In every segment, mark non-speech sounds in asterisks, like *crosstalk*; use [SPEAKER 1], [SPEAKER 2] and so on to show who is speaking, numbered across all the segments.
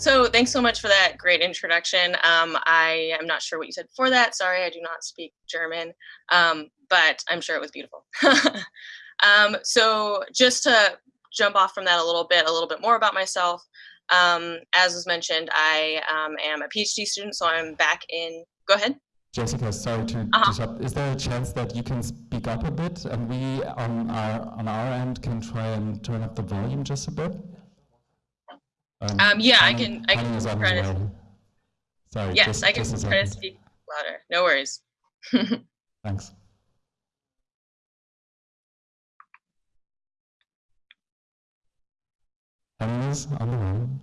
[SPEAKER 1] So thanks so much for that great introduction. Um, I am not sure what you said before that. Sorry, I do not speak German, um, but I'm sure it was beautiful. *laughs* um, so just to jump off from that a little bit, a little bit more about myself. Um, as was mentioned, I um, am a PhD student, so I'm back in, go ahead.
[SPEAKER 2] Jessica, sorry to uh -huh. disrupt. Is there a chance that you can speak up a bit and we on our, on our end can try and turn up the volume just a bit?
[SPEAKER 1] Um, um, yeah, I can. I can try to.
[SPEAKER 2] Sorry.
[SPEAKER 1] Yes, just, I can try to speak louder. No worries. *laughs*
[SPEAKER 2] Thanks. Hannah's on the room.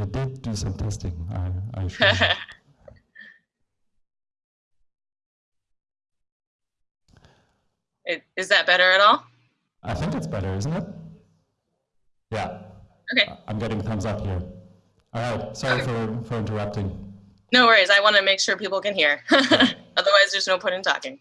[SPEAKER 2] We did do some testing. I, I *laughs* sure.
[SPEAKER 1] Is that better at all?
[SPEAKER 2] I think it's better, isn't it? Yeah.
[SPEAKER 1] Okay.
[SPEAKER 2] I'm getting thumbs up here. All right. Sorry okay. for, for interrupting.
[SPEAKER 1] No worries. I want to make sure people can hear. *laughs* Otherwise, there's no point in talking.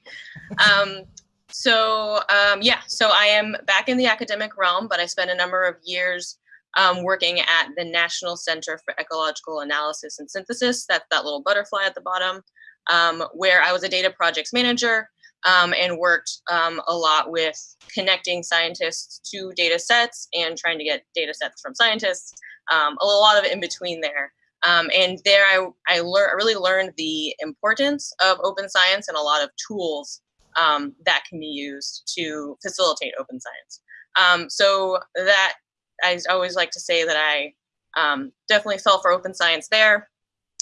[SPEAKER 1] Um, so um, yeah, so I am back in the academic realm, but I spent a number of years um, working at the National Center for Ecological Analysis and Synthesis. That's that little butterfly at the bottom, um, where I was a data projects manager um, and worked um, a lot with connecting scientists to data sets and trying to get data sets from scientists, um, a lot of in between there. Um, and there I, I, lear- really learned the importance of open science and a lot of tools that can be used to facilitate open science. Um, so that I always like to say that I definitely fell for open science there.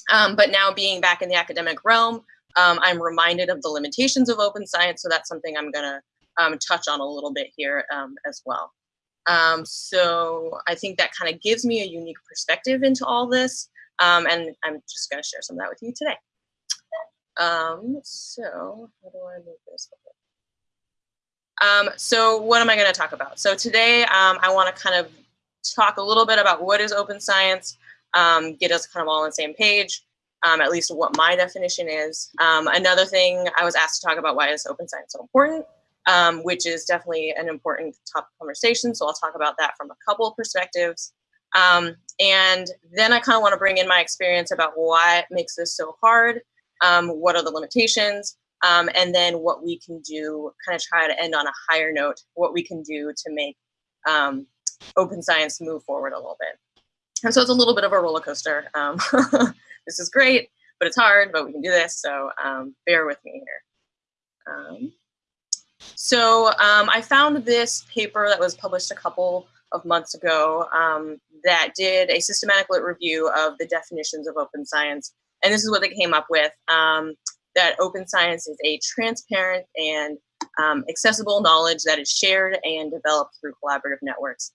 [SPEAKER 1] but now being back in the academic realm, um, I'm reminded of the limitations of open science, so that's something I'm gonna um, touch on a little bit here um, as well. Um, so I think that kind of gives me a unique perspective into all this, um, and I'm just gonna share some of that with you today. Um, so how do I move this? Um, so what am I going to talk about? So today um, I want to kind of talk a little bit about what is open science, um, get us kind of all on the same page, um, at least what my definition is. Um, another thing I was asked to talk about why is open science so important, um, which is definitely an important topic conversation. So I'll talk about that from a couple perspectives. Um, and then I kind of want to bring in my experience about what makes this so hard, um, what are the limitations, and then what we can do, kind of try to end on a higher note, what we can do to make open science move forward a little bit. And so it's a little bit of a roller coaster. Um, *laughs* this is great, but it's hard, but we can do this. So um, bear with me here. Um, so um, I found this paper that was published a couple of months ago um, that did a systematic lit review of the definitions of open science. And this is what they came up with, um, that open science is a transparent and accessible knowledge that is shared and developed through collaborative networks,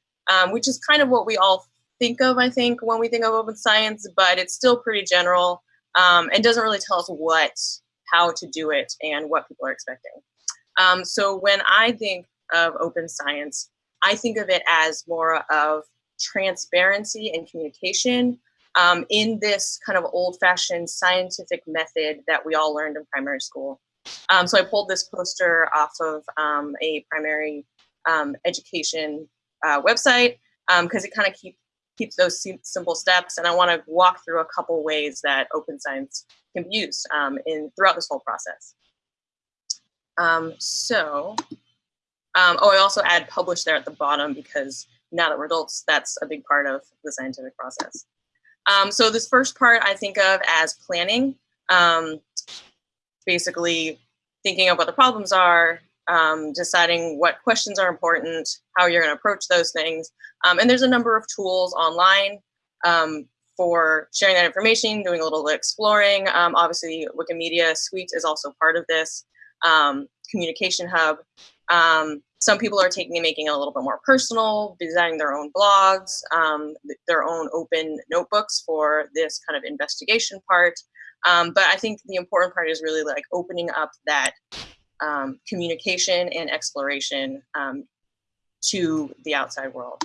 [SPEAKER 1] which is kind of what we all think of, I think, when we think of open science, but it's still pretty general um, and doesn't really tell us what, how to do it and what people are expecting. Um, so when I think of open science, I think of it as more of transparency and communication um, in this kind of old-fashioned scientific method that we all learned in primary school. Um, so I pulled this poster off of um, a primary um, education uh, website because it kind of keep, keeps those simple steps. And I want to walk through a couple ways that open science can be used um, in throughout this whole process. Um, so, um, oh, I also add publish there at the bottom because now that we're adults, that's a big part of the scientific process. Um, so this first part I think of as planning, um, basically thinking of what the problems are, um, deciding what questions are important, how you're going to approach those things. Um, and there's a number of tools online um, for sharing that information, doing a little exploring. Um, obviously, Wikimedia Suite is also part of this. Um, communication Hub. Um, some people are taking and making it a little bit more personal, designing their own blogs, their own open notebooks for this kind of investigation part. but I think the important part is really like opening up that um, communication and exploration um, to the outside world.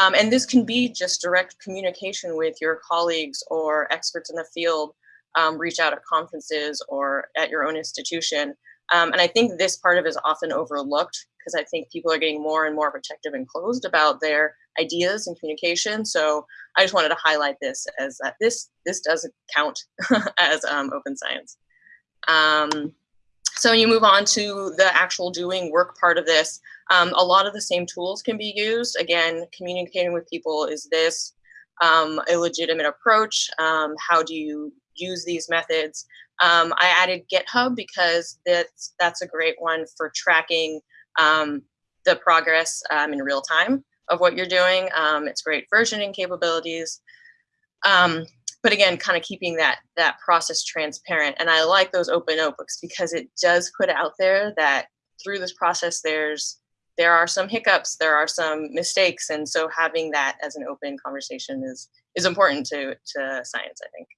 [SPEAKER 1] Um, and this can be just direct communication with your colleagues or experts in the field um, reach out at conferences or at your own institution. Um, and I think this part of is often overlooked because I think people are getting more and more protective and closed about their ideas and communication. So I just wanted to highlight this as that this this doesn't count *laughs* as um, open science. Um, so when you move on to the actual doing work part of this. Um, a lot of the same tools can be used. Again, communicating with people, is this um, a legitimate approach? Um, how do you use these methods? Um, I added GitHub because that's, that's a great one for tracking um, the progress um, in real time of what you're doing. it's great versioning capabilities. Um, but again, kind of keeping that that process transparent. And I like those open notebooks because it does put out there that through this process, there's there are some hiccups, there are some mistakes, and so having that as an open conversation is is important to to science, I think.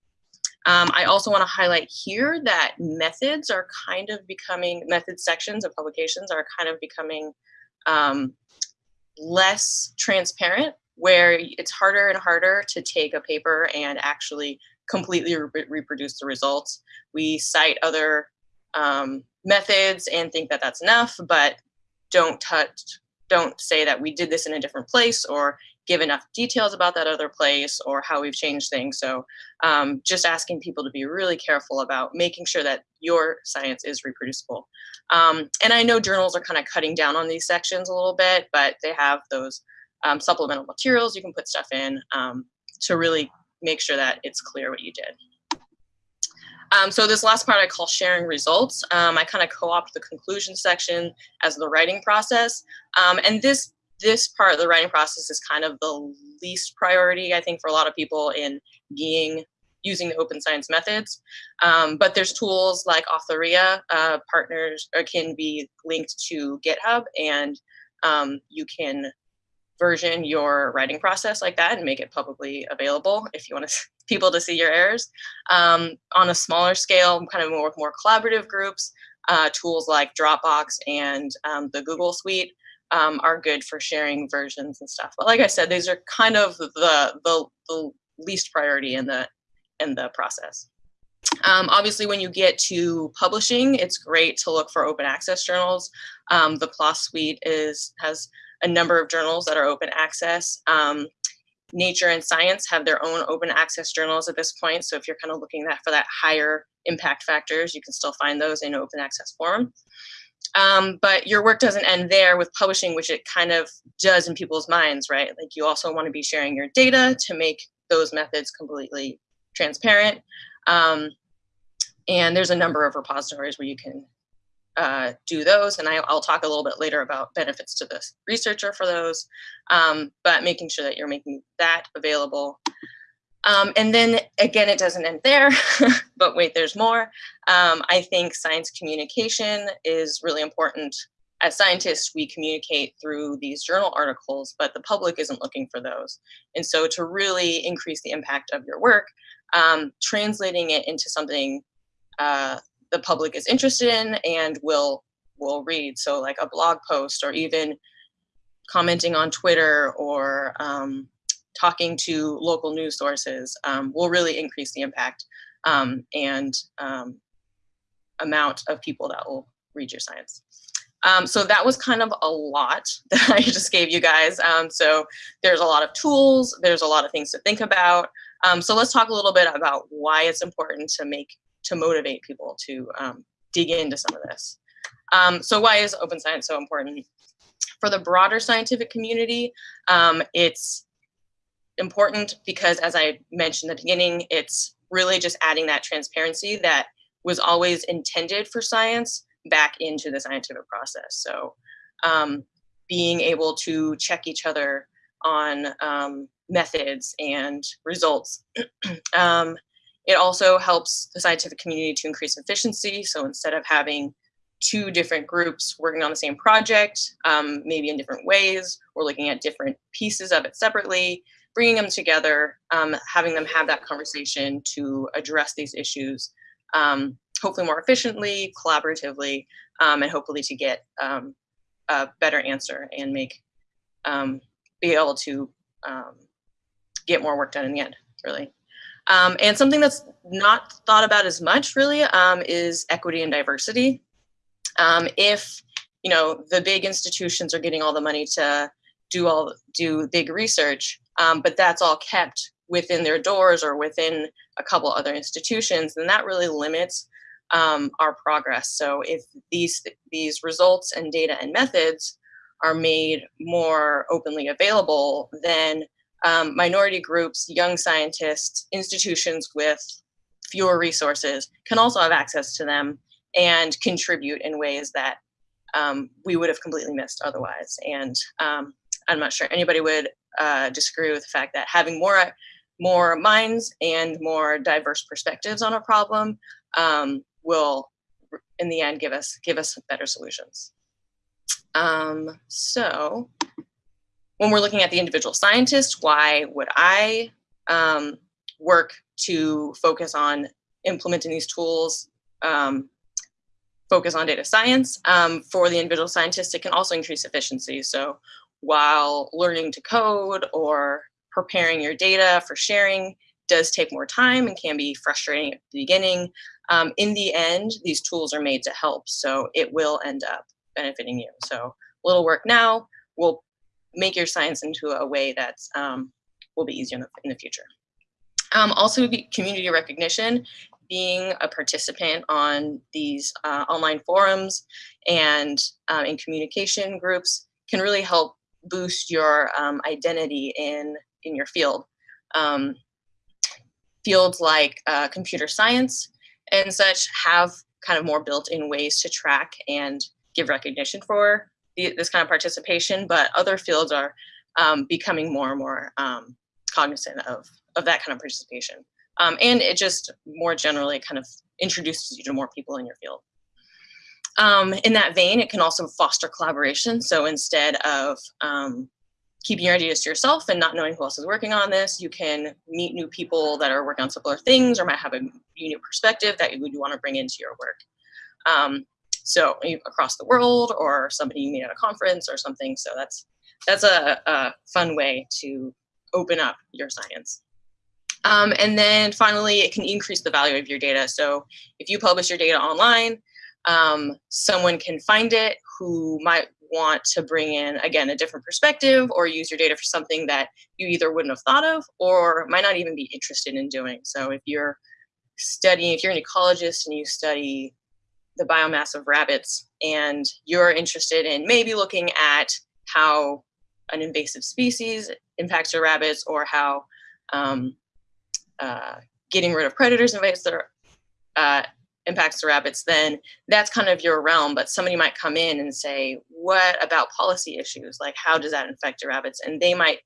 [SPEAKER 1] Um, I also want to highlight here that methods are kind of becoming method sections of publications are kind of becoming um, less transparent where it's harder and harder to take a paper and actually completely re reproduce the results. We cite other um, methods and think that that's enough, but don't touch, don't say that we did this in a different place or give enough details about that other place or how we've changed things. So um, just asking people to be really careful about making sure that your science is reproducible. Um, and I know journals are kind of cutting down on these sections a little bit, but they have those um, supplemental materials you can put stuff in um, to really make sure that it's clear what you did. Um, so this last part I call sharing results. Um, I kind of co-opt the conclusion section as the writing process. Um, and this, this part of the writing process is kind of the least priority, I think, for a lot of people in being using the open science methods. Um, but there's tools like Authorea uh, partners or can be linked to GitHub and um, you can version your writing process like that and make it publicly available if you want to, *laughs* people to see your errors. Um, on a smaller scale, kind of more more collaborative groups, uh, tools like Dropbox and um, the Google Suite um, are good for sharing versions and stuff. But like I said, these are kind of the, the, the least priority in the, in the process. Um, obviously, when you get to publishing, it's great to look for open access journals. Um, the PLOS Suite is has a number of journals that are open access. Um, Nature and Science have their own open access journals at this point. So if you're kind of looking that for that higher impact factors, you can still find those in open access form. Um, but your work doesn't end there with publishing, which it kind of does in people's minds, right? Like you also want to be sharing your data to make those methods completely transparent. Um, and there's a number of repositories where you can uh, do those. And I, will talk a little bit later about benefits to the researcher for those, um, but making sure that you're making that available. Um, and then again, it doesn't end there, *laughs* but wait, there's more. Um, I think science communication is really important. As scientists, we communicate through these journal articles, but the public isn't looking for those. And so to really increase the impact of your work, um, translating it into something uh, the public is interested in and will will read. So like a blog post or even commenting on Twitter or um, talking to local news sources um, will really increase the impact um, and um, amount of people that will read your science. Um, so that was kind of a lot *laughs* that I just gave you guys. Um, so there's a lot of tools, there's a lot of things to think about. so let's talk a little bit about why it's important to make to motivate people to um, dig into some of this. Um, so why is open science so important? For the broader scientific community, um, it's important because as I mentioned in the beginning, it's really just adding that transparency that was always intended for science back into the scientific process. So um, being able to check each other on um, methods and results. *clears throat* it also helps the scientific community to increase efficiency. So instead of having two different groups working on the same project, um, maybe in different ways, or looking at different pieces of it separately, bringing them together, um, having them have that conversation to address these issues, um, hopefully more efficiently, collaboratively, um, and hopefully to get um, a better answer and make, um, be able to get more work done in the end, really. Um, and something that's not thought about as much really um, is equity and diversity. Um, if you know the big institutions are getting all the money to do all do big research, um, but that's all kept within their doors or within a couple other institutions, then that really limits um, our progress. So if these these results and data and methods are made more openly available, then um, minority groups, young scientists, institutions with fewer resources can also have access to them and contribute in ways that um, we would have completely missed otherwise. And um, I'm not sure anybody would uh, disagree with the fact that having more more minds and more diverse perspectives on a problem um, will, in the end, give us give us better solutions. Um, so when we're looking at the individual scientist, why would I um, work to focus on implementing these tools, um, focus on data science? Um, for the individual scientist, it can also increase efficiency. So while learning to code or preparing your data for sharing does take more time and can be frustrating at the beginning, um, in the end, these tools are made to help. So it will end up benefiting you. So a little work now will make your science into a way that um, will be easier in the, in the future. Um, also, community recognition, being a participant on these uh, online forums and uh, in communication groups can really help boost your um, identity in, in your field. Um, fields like uh, computer science and such have kind of more built-in ways to track and give recognition for this kind of participation, but other fields are um, becoming more and more um, cognizant of, of that kind of participation. Um, and it just more generally kind of introduces you to more people in your field. Um, in that vein, it can also foster collaboration. So instead of um, keeping your ideas to yourself and not knowing who else is working on this, you can meet new people that are working on similar things or might have a unique perspective that you would want to bring into your work. Um, so across the world or somebody you meet at a conference or something. So that's that's a, a fun way to open up your science. Um, and then finally, it can increase the value of your data. So if you publish your data online, um, someone can find it who might want to bring in, again, a different perspective or use your data for something that you either wouldn't have thought of or might not even be interested in doing. So if you're studying, if you're an ecologist and you study the biomass of rabbits and you're interested in maybe looking at how an invasive species impacts your rabbits or how um, uh, getting rid of predators invades their, uh, impacts the rabbits, then that's kind of your realm. But somebody might come in and say, what about policy issues? Like, how does that affect your rabbits? And they might,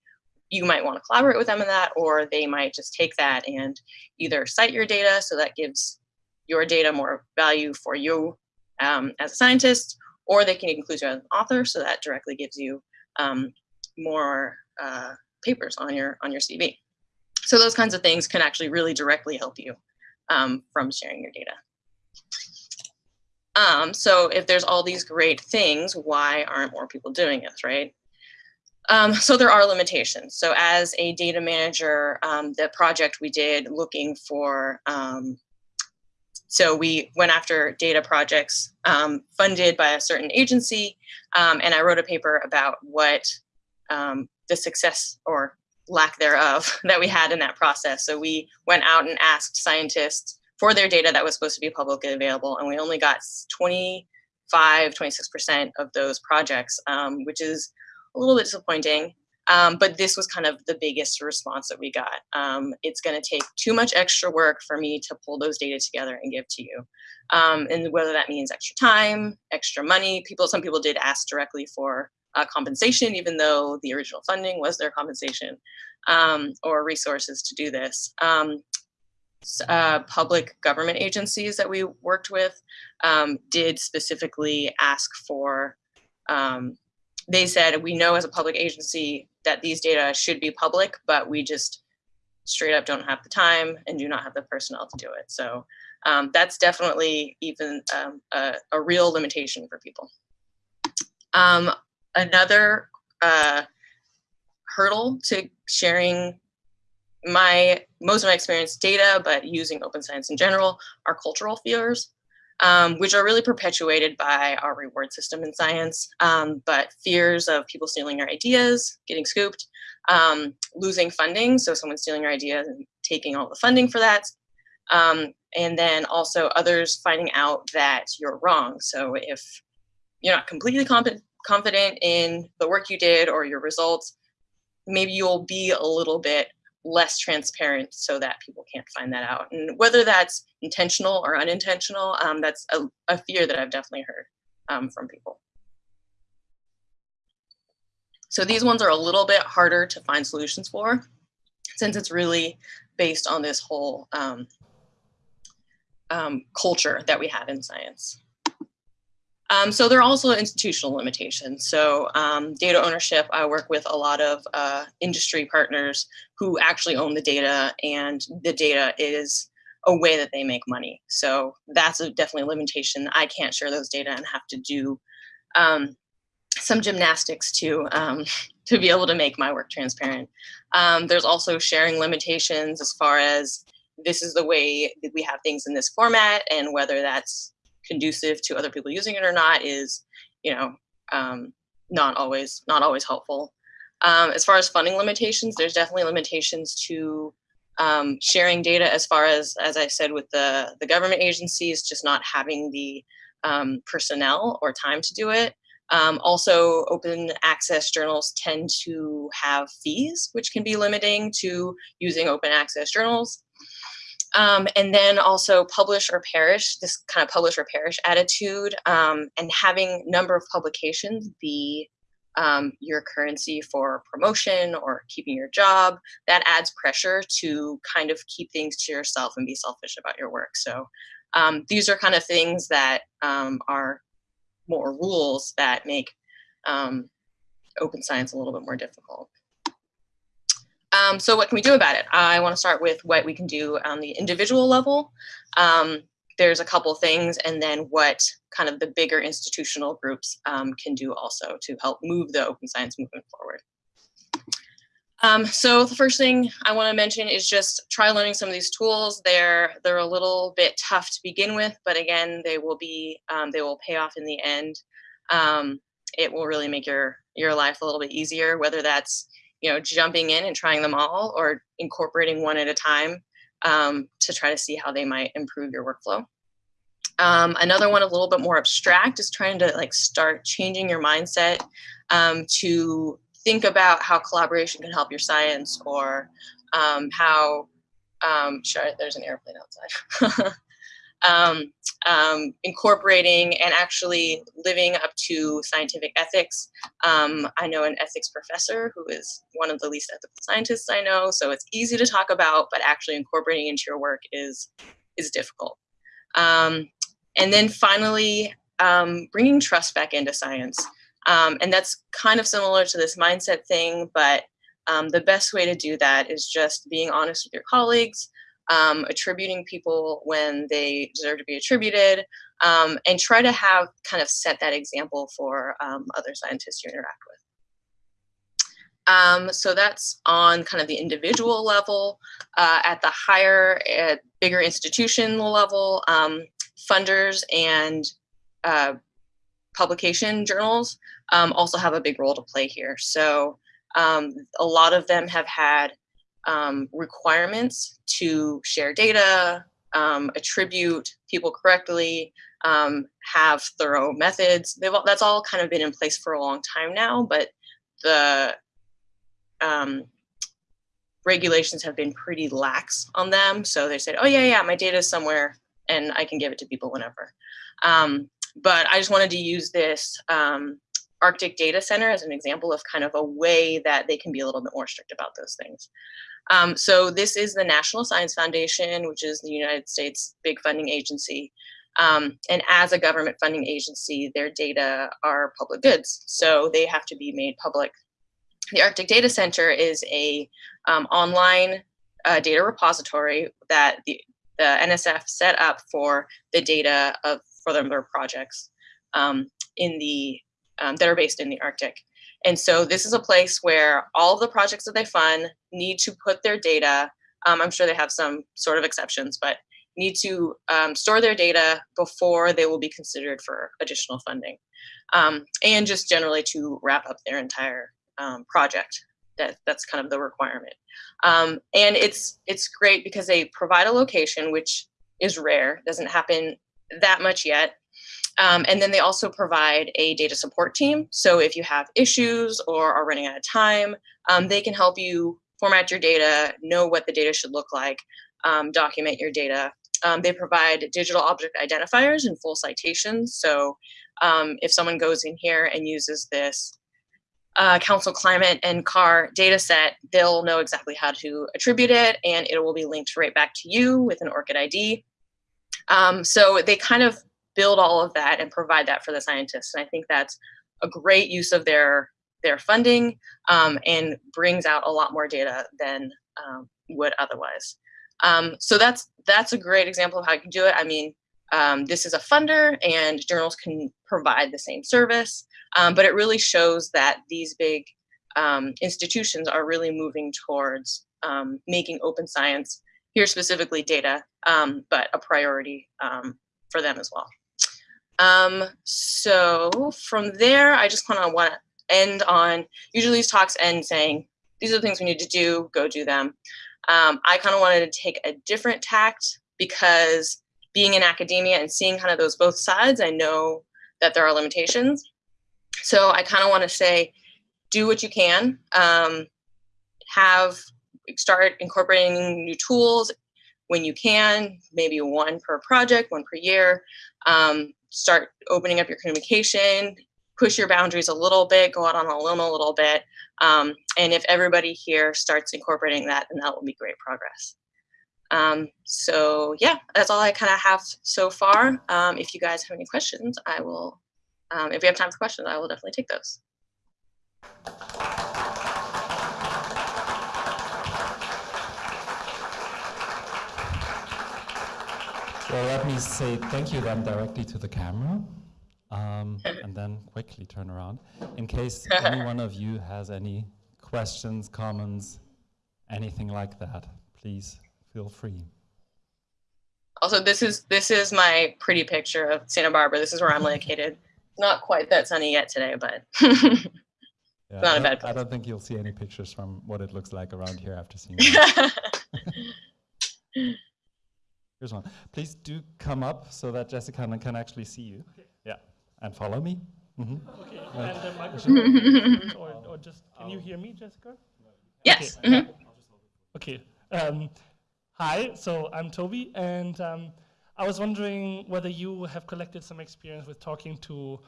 [SPEAKER 1] you might want to collaborate with them in that, or they might just take that and either cite your data. So that gives your data more value for you um, as a scientist, or they can include you as an author. So that directly gives you um, more uh, papers on your, on your CV. So those kinds of things can actually really directly help you um, from sharing your data. Um, so if there's all these great things, why aren't more people doing this, right? Um, so there are limitations. So as a data manager, um, the project we did looking for, um, so we went after data projects um, funded by a certain agency, um, and I wrote a paper about what um, the success or lack thereof *laughs* that we had in that process. So we went out and asked scientists for their data that was supposed to be publicly available. And we only got 25, 26% of those projects, um, which is a little bit disappointing. Um, but this was kind of the biggest response that we got. Um, it's going to take too much extra work for me to pull those data together and give to you. Um, and whether that means extra time, extra money, people, some people did ask directly for uh, compensation, even though the original funding was their compensation um, or resources to do this. Um, uh, public government agencies that we worked with um, did specifically ask for, they said, we know as a public agency that these data should be public, but we just straight up don't have the time and do not have the personnel to do it. So um, that's definitely even um, a, a, real limitation for people. Um, another uh, hurdle to sharing my most of my experience data, but using open science in general are cultural fears, um, which are really perpetuated by our reward system in science. Um, but fears of people stealing your ideas, getting scooped, um, losing funding, so someone stealing your ideas and taking all the funding for that, um, and then also others finding out that you're wrong. So if you're not completely confident in the work you did or your results, maybe you'll be a little bit less transparent so that people can't find that out. And whether that's intentional or unintentional, um, that's a, a, fear that I've definitely heard um, from people. So these ones are a little bit harder to find solutions for since it's really based on this whole um, um culture that we have in science. Um, so there are also institutional limitations. So um, data ownership, I work with a lot of uh, industry partners who actually own the data and the data is a way that they make money. So that's a definitely a limitation. I can't share those data and have to do um, some gymnastics to, um, *laughs* to be able to make my work transparent. Um, there's also sharing limitations as far as this is the way that we have things in this format and whether that's conducive to other people using it or not is, you know, um, not always not always helpful. Um, as far as funding limitations, there's definitely limitations to um, sharing data as far as, as I said, with the, the government agencies, just not having the um, personnel or time to do it. Um, also, open access journals tend to have fees, which can be limiting to using open access journals. Um, and then also publish or perish, this kind of publish or perish attitude, um, and having number of publications be um, your currency for promotion or keeping your job, that adds pressure to kind of keep things to yourself and be selfish about your work. So um, these are kind of things that um, are more rules that make um, open science a little bit more difficult. Um, so what can we do about it? I want to start with what we can do on the individual level. Um, there's a couple things and then what kind of the bigger institutional groups um, can do also to help move the open science movement forward. Um, so the first thing I want to mention is just try learning some of these tools. They're they're a little bit tough to begin with, but again, they will be um, they will pay off in the end. Um, it will really make your your life a little bit easier, whether that's you know, jumping in and trying them all or incorporating one at a time um, to try to see how they might improve your workflow. Um, another one a little bit more abstract is trying to like start changing your mindset um, to think about how collaboration can help your science or um, how, um, sure, there's an airplane outside. *laughs* um, um, incorporating and actually living up to scientific ethics. Um, I know an ethics professor who is one of the least ethical scientists I know, so it's easy to talk about, but actually incorporating into your work is, is difficult. Um, and then finally, um, bringing trust back into science. Um, and that's kind of similar to this mindset thing, but the best way to do that is just being honest with your colleagues, um, attributing people when they deserve to be attributed, um, and try to have kind of set that example for um, other scientists you interact with. Um, so that's on kind of the individual level. Uh, at the higher, at bigger institutional level, um, funders and uh, publication journals um, also have a big role to play here. So a lot of them have had um, requirements to share data, um, attribute people correctly, um, have thorough methods. They've, that's all kind of been in place for a long time now, but the um, regulations have been pretty lax on them. So they said, oh yeah, yeah, my data is somewhere and I can give it to people whenever. Um, but I just wanted to use this um, Arctic Data Center as an example of kind of a way that they can be a little bit more strict about those things. Um, so this is the National Science Foundation, which is the United States big funding agency. Um, and as a government funding agency, their data are public goods, so they have to be made public. The Arctic Data Center is a um, online uh, data repository that the, the NSF set up for the data of for their projects um, in the um, that are based in the Arctic. And so this is a place where all of the projects that they fund need to put their data Um, I'm sure they have some sort of exceptions, but need to um, store their data before they will be considered for additional funding. Um, and just generally to wrap up their entire um, project. That, that's kind of the requirement. Um, and it's, it's great because they provide a location, which is rare, doesn't happen that much yet. Um, and then they also provide a data support team. So if you have issues or are running out of time, um, they can help you format your data, know what the data should look like, um, document your data. Um, they provide digital object identifiers and full citations. So um, if someone goes in here and uses this uh, council climate and CAR data set, they'll know exactly how to attribute it and it will be linked right back to you with an ORCID ID. Um, so they kind of build all of that and provide that for the scientists. And I think that's a great use of their their funding um, and brings out a lot more data than um, would otherwise. Um, so that's that's a great example of how you can do it. I mean, um, this is a funder and journals can provide the same service, um, but it really shows that these big um, institutions are really moving towards making open science, here specifically data, but a priority for them as well. Um, so from there, I just kind of want to end on, usually these talks end saying, these are the things we need to do, go do them. Um, I kind of wanted to take a different tact because being in academia and seeing kind of those both sides, I know that there are limitations. So I kind of want to say, do what you can, um, have, start incorporating new tools when you can, maybe one per project, one per year, um, start opening up your communication, push your boundaries a little bit, go out on a limb a little bit. Um, and if everybody here starts incorporating that, then that will be great progress. Um, so yeah, that's all I kind of have so far. Um, if you guys have any questions, I will, um, if we have time for questions, I will definitely take those.
[SPEAKER 2] Well, let me say thank you then directly to the camera. Um, and then quickly turn around. In case *laughs* any one of you has any questions, comments, anything like that, please feel free.
[SPEAKER 1] Also, this is this is my pretty picture of Santa Barbara. This is where I'm *laughs* located. Not quite that sunny yet today, but *laughs* yeah, not a bad place.
[SPEAKER 2] I don't think you'll see any pictures from what it looks like around here after seeing Here's one. Please do come up so that Jessica can actually see you. Okay. Yeah, and follow me.
[SPEAKER 3] Mm -hmm. Okay, and the microphone, or, or, just, can you hear me, Jessica?
[SPEAKER 1] Yes.
[SPEAKER 3] Okay. Mm -hmm. okay. Um, hi, so I'm Toby, and um, I was wondering whether you have collected some experience with talking to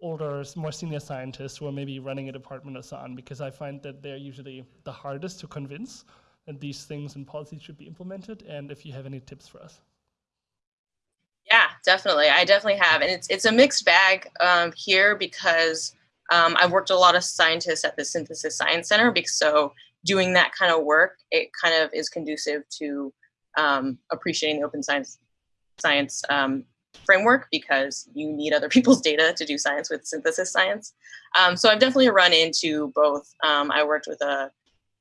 [SPEAKER 3] older, more senior scientists who are maybe running a department or so on, because I find that they're usually the hardest to convince that these things and policies should be implemented, and if you have any tips for us.
[SPEAKER 1] Yeah, definitely. I definitely have, and it's it's a mixed bag um, here because um, I've worked a lot of scientists at the Synthesis Science Center, because so doing that kind of work, it kind of is conducive to um, appreciating the open science science um, framework because you need other *laughs* people's data to do science with synthesis science. Um, so I've definitely run into both. Um, I worked with a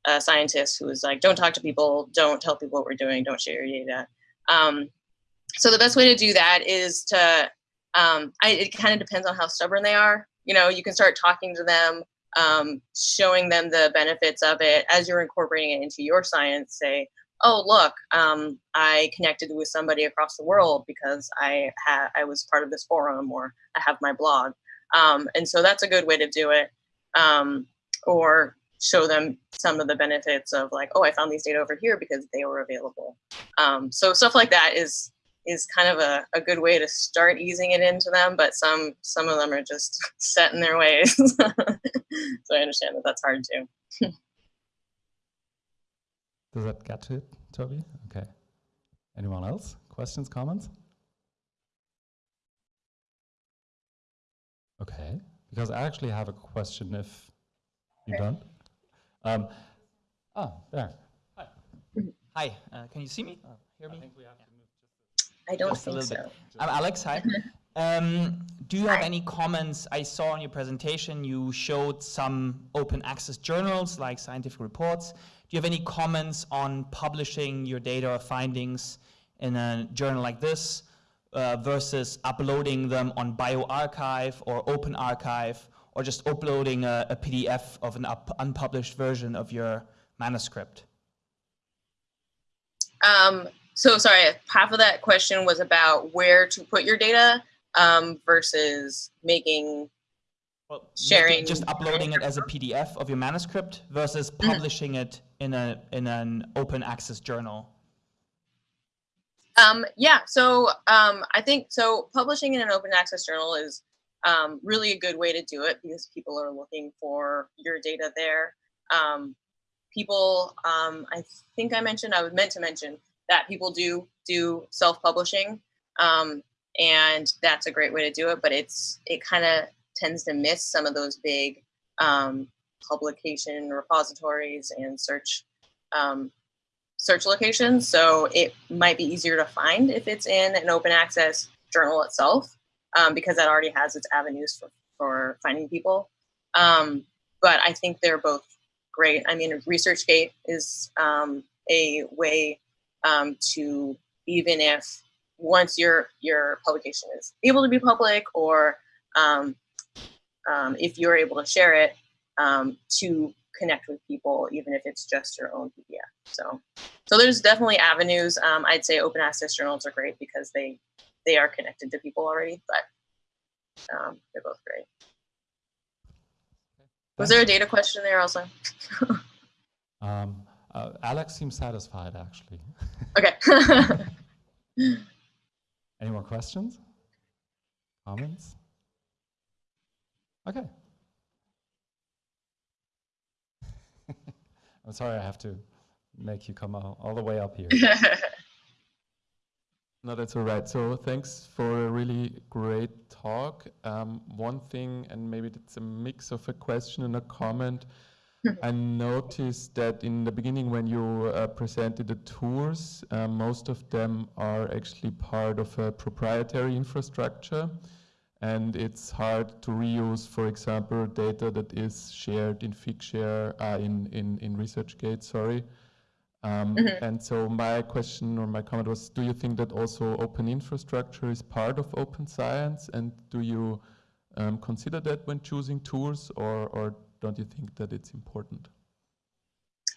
[SPEAKER 1] a scientist who was like, don't talk to people, don't tell people what we're doing, don't share your data. Um, so the best way to do that is to, um, I, it kind of depends on how stubborn they are. You know, you can start talking to them, um, showing them the benefits of it as you're incorporating it into your science. Say, oh look, um, I connected with somebody across the world because I had I was part of this forum or I have my blog, um, and so that's a good way to do it. Um, or show them some of the benefits of like, oh, I found these data over here because they were available. Um, so stuff like that is is kind of a, a good way to start easing it into them, but some some of them are just *laughs* set in their ways. *laughs* so I understand that that's hard too.
[SPEAKER 2] Does that get to it, Toby? Okay. Anyone else? Questions, comments? Okay, because I actually have a question if you don't. Um, oh, there.
[SPEAKER 4] Hi. Hi. Uh, can you see me? Uh, hear me? I,
[SPEAKER 1] I don't just think so. Bit.
[SPEAKER 4] I'm Alex. Hi. *laughs* Um, do you have any comments? I saw in your presentation you showed some open access journals like scientific reports. Do you have any comments on publishing your data or findings in a journal like this uh, versus uploading them on bioRxiv or OpenArXiv or just uploading a, a PDF of an unpublished version of your manuscript?
[SPEAKER 1] Um, so sorry, half of that question was about where to put your data um, versus making
[SPEAKER 4] well,
[SPEAKER 1] sharing
[SPEAKER 4] just uploading it as a PDF of your manuscript versus mm-hmm. publishing mm -hmm. it in a in an open access journal.
[SPEAKER 1] Um, yeah, so um, I think so. Publishing in an open access journal is um, really a good way to do it because people are looking for your data there. Um, people, um, I think I mentioned, I was meant to mention that people do do self-publishing um, and that's a great way to do it, but it's it kind of tends to miss some of those big um, publication repositories and search um, search locations. So it might be easier to find if it's in an open access journal itself, um, because that already has its avenues for, for finding people. Um, but I think they're both great. I mean, ResearchGate is um, a way um, to, even if once your, your publication is able to be public or um, um, if you're able to share it, to connect with people, even if it's just your own PDF. So, so there's definitely avenues. Um, I'd say open access journals are great because they they are connected to people already, but um, they're both great. Was there a data question there also? *laughs*
[SPEAKER 2] um, uh, Alex seems satisfied actually. *laughs*
[SPEAKER 1] Okay. *laughs*
[SPEAKER 2] Any more questions? Comments? Okay. I'm sorry I have to make you come all, all the way up here.
[SPEAKER 5] No, that's all right. So thanks for a really great talk. Um, one thing, and maybe it's a mix of a question and a comment. *laughs* I noticed that in the beginning when you uh, presented the tours, uh, most of them are actually part of a proprietary infrastructure and it's hard to reuse, for example, data that is shared in Figshare, uh, in, in, in ResearchGate, sorry. Um, mm -hmm. And so my question or my comment was, do you think that also open infrastructure is part of open science? And do you um, consider that when choosing tools or, or don't you think that it's important?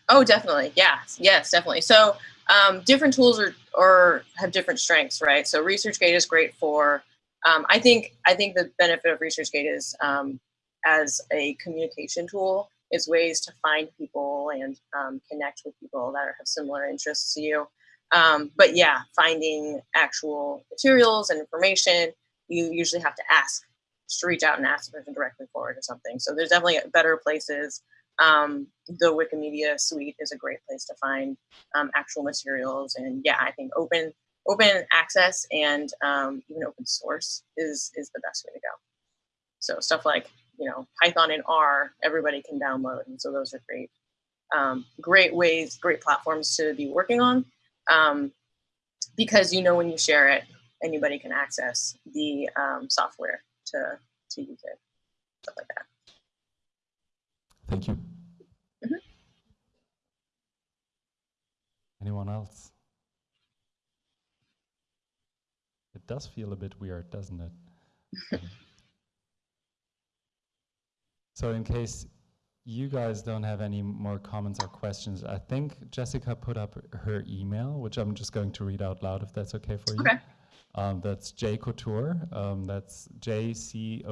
[SPEAKER 1] Oh, definitely. Yes, yes, definitely. So um, different tools are, or have different strengths, right? So ResearchGate is great for um, I think I think the benefit of ResearchGate is um, as a communication tool is ways to find people and um, connect with people that are, have similar interests to you. Um, but yeah, finding actual materials and information, you usually have to ask, just reach out and ask the person directly for it or something. So there's definitely better places. Um, the Wikimedia suite is a great place to find um, actual materials. And yeah, I think open open access and um, even open source is is the best way to go. So stuff like you know Python and R, everybody can download, and so those are great, um, great ways, great platforms to be working on, um, because you know when you share it, anybody can access the um, software to to use it, stuff like that.
[SPEAKER 5] Thank you. Mm -hmm.
[SPEAKER 2] Anyone else? It does feel a bit weird, doesn't it? *laughs* so in case you guys don't have any more comments or questions, I think Jessica put up her email, which I'm just going to read out loud if that's okay for you.
[SPEAKER 1] Okay.
[SPEAKER 2] Um, that's jcouture, um, that's J-C-O-U-T-U-R-E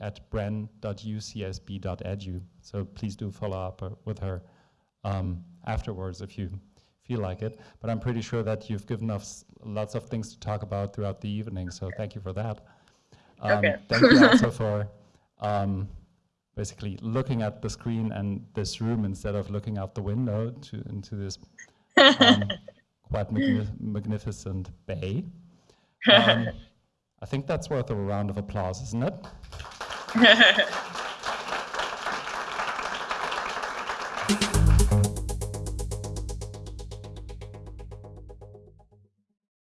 [SPEAKER 2] at bren.ucsb.edu. So please do follow up uh, with her um, afterwards if you feel like it. But I'm pretty sure that you've given us lots of things to talk about throughout the evening, so thank you for that.
[SPEAKER 1] Um, okay.
[SPEAKER 2] thank you also *laughs* for um, basically looking at the screen and this room instead of looking out the window to, into this um, *laughs* quite magnificent bay. *laughs* Um, I think that's worth a round of applause, isn't it? *laughs*